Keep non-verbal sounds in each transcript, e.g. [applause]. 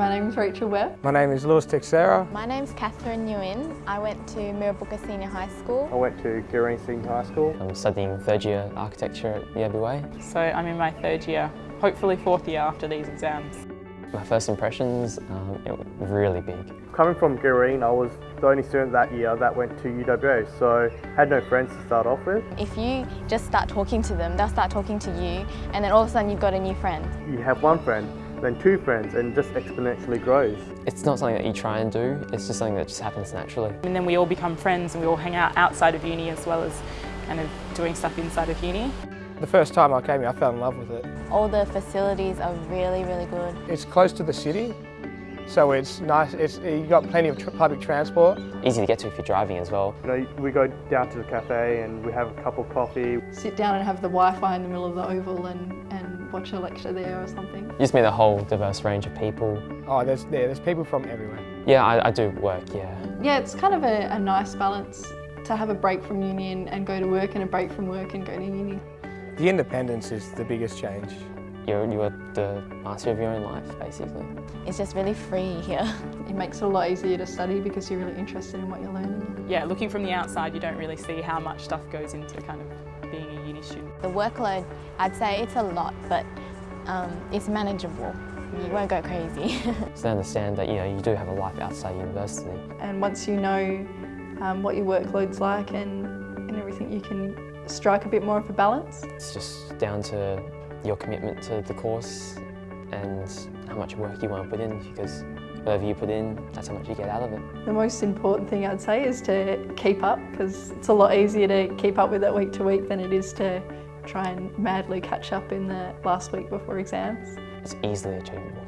My name is Rachel Webb. My name is Lewis Texera. My name's Catherine Nguyen. I went to Mirrabooka Senior High School. I went to Girrawheen Senior High School. I'm studying third year architecture at the Abbey Way. So I'm in my third year, hopefully fourth year after these exams. My first impressions, um, it was really big. Coming from Girrawheen, I was the only student that year that went to UWA, so had no friends to start off with. If you just start talking to them, they'll start talking to you, and then all of a sudden you've got a new friend. You have one friend, then two friends, and just exponentially grows. It's not something that you try and do, it's just something that just happens naturally. And then we all become friends and we all hang out outside of uni as well as kind of doing stuff inside of uni. The first time I came here, I fell in love with it. All the facilities are really, really good. It's close to the city, so it's nice. It's you've got plenty of tr public transport. Easy to get to if you're driving as well. You know, we go down to the cafe and we have a cup of coffee. Sit down and have the Wi-Fi in the middle of the oval and, and watch a lecture there or something. You just meet a whole diverse range of people. Oh, there's yeah, there's people from everywhere. Yeah, I, I do work, yeah. Yeah, it's kind of a, a nice balance to have a break from uni and, and go to work and a break from work and go to uni. The independence is the biggest change. You're, you're the master of your own life, basically. It's just really free here. [laughs] It makes it a lot easier to study because you're really interested in what you're learning. Yeah, looking from the outside you don't really see how much stuff goes into kind of being a uni student. The workload, I'd say it's a lot, but um, it's manageable. You won't go crazy. [laughs] So they understand that you know you do have a life outside university. And once you know um, what your workload's like and, and everything, you can strike a bit more of a balance. It's just down to your commitment to the course and how much work you want to put in because whatever you put in, that's how much you get out of it. The most important thing I'd say is to keep up because it's a lot easier to keep up with it week to week than it is to try and madly catch up in the last week before exams. It's easily achievable.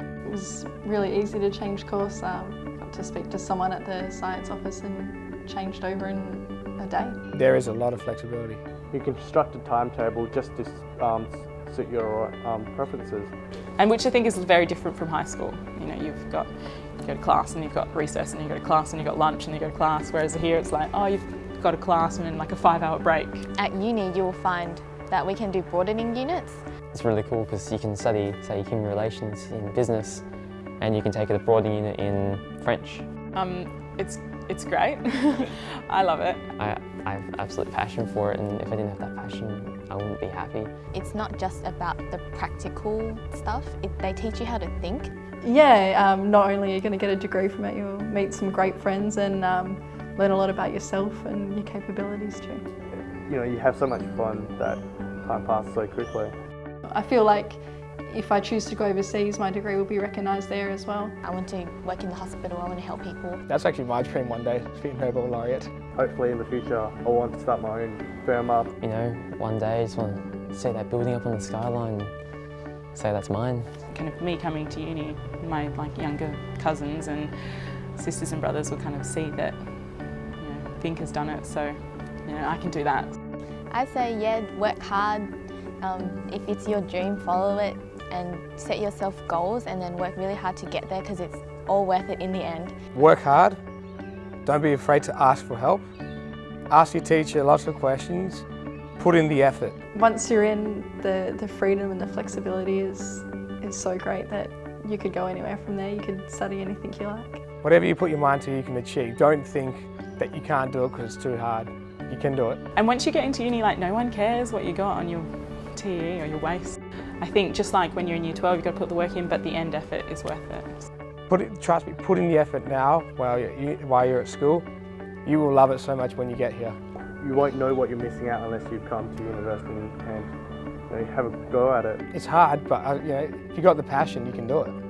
It was really easy to change course. Um, got to speak to someone at the science office and changed over in a day. There is a lot of flexibility. You can construct a timetable just to um, suit your um, preferences. And which I think is very different from high school. You know, you've got you go to class and you've got recess and you go to class and you've got lunch and you go to class, whereas here it's like, oh, you've got a class and then like a five hour break. At uni, you'll find that we can do broadening units. It's really cool because you can study, say, human relations in business and you can take a broadening unit in French. Um, it's, it's great. [laughs] I love it. I, I have absolute passion for it and if I didn't have that passion, I wouldn't be happy. It's not just about the practical stuff, it, they teach you how to think. Yeah, um, not only are you going to get a degree from it, you'll meet some great friends and um, learn a lot about yourself and your capabilities too. You know, you have so much fun that time passes so quickly. I feel like if I choose to go overseas, my degree will be recognised there as well. I want to work in the hospital, I want to help people. That's actually my dream one day, to be a Nobel laureate. Hopefully in the future, I want to start my own firm up. You know, one day I just want to see that building up on the skyline and say that's mine. Kind of me coming to uni, my like younger cousins and sisters and brothers will kind of see that, you know, Think has done it, so you know, I can do that. I'd say, yeah, work hard. Um, if it's your dream, follow it and set yourself goals and then work really hard to get there because it's all worth it in the end. Work hard. Don't be afraid to ask for help. Ask your teacher lots of questions. Put in the effort. Once you're in, the, the freedom and the flexibility is, is so great that you could go anywhere from there. You could study anything you like. Whatever you put your mind to, you can achieve. Don't think that you can't do it because it's too hard. You can do it. And once you get into uni, like no one cares what you got on your TEE or your WACE. I think just like when you're in year 12, you've got to put the work in, but the end effort is worth it. Put it, trust me, put in the effort now while you're, while you're at school. You will love it so much when you get here. You won't know what you're missing out unless you come to university and you know, have a go at it. It's hard, but uh, you know, if you've got the passion, you can do it.